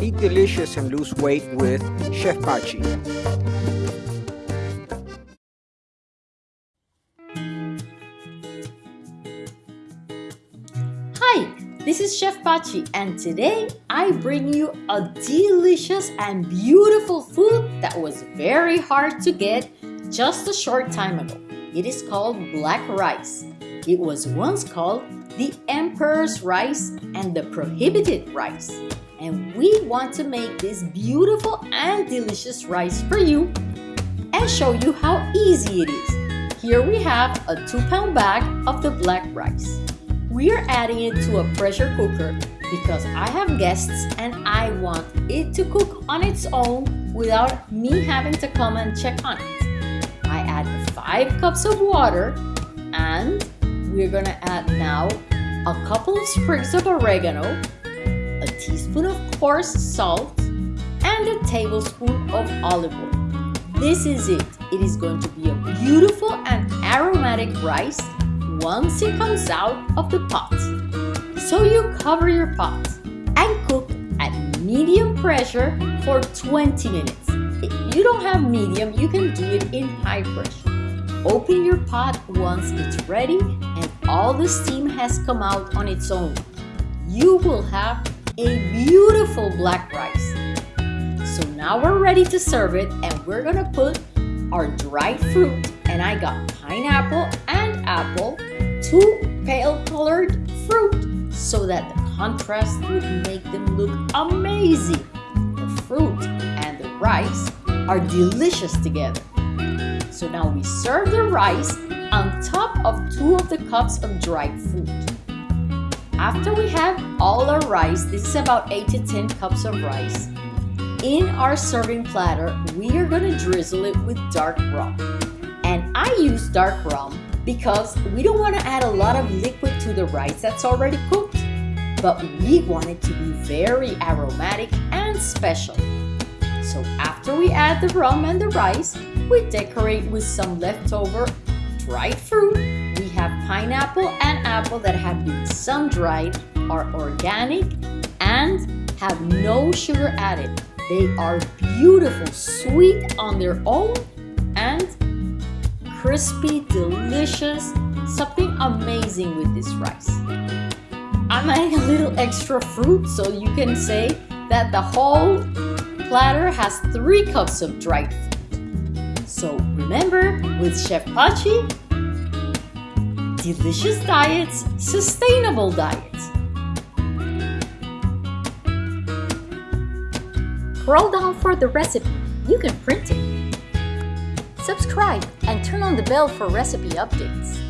Eat delicious and lose weight with Chef Pachi. Hi, this is Chef Pachi and today I bring you a delicious and beautiful food that was very hard to get just a short time ago. It is called black rice. It was once called the emperor's rice and the prohibited rice. And we want to make this beautiful and delicious rice for you and show you how easy it is. Here we have a 2 pound bag of the black rice. We are adding it to a pressure cooker because I have guests and I want it to cook on its own without me having to come and check on it. I add 5 cups of water and we're gonna add now a couple of sprigs of oregano, a teaspoon of coarse salt, and a tablespoon of olive oil. This is it. It is going to be a beautiful and aromatic rice once it comes out of the pot. So you cover your pot and cook at medium pressure for 20 minutes. If you don't have medium, you can do it in high pressure. Open your pot once it's ready and all the steam has come out on its own. You will have a beautiful black rice. So now we're ready to serve it and we're gonna put our dried fruit and I got pineapple and apple, two pale colored fruit so that the contrast would make them look amazing. The fruit and the rice are delicious together. So now we serve the rice on top of two of the cups of dried fruit. After we have all our rice, this is about 8 to 10 cups of rice, in our serving platter, we are going to drizzle it with dark rum. And I use dark rum because we don't want to add a lot of liquid to the rice that's already cooked, but we want it to be very aromatic and special. So after we add the rum and the rice, we decorate with some leftover dried fruit. We have pineapple and apple that have been sun-dried, are organic, and have no sugar added. They are beautiful, sweet on their own, and crispy, delicious, something amazing with this rice. I'm adding a little extra fruit so you can say that the whole platter has three cups of dried fruit. So remember, with Chef Pachi, delicious diets, sustainable diets. Scroll down for the recipe. You can print it. Subscribe and turn on the bell for recipe updates.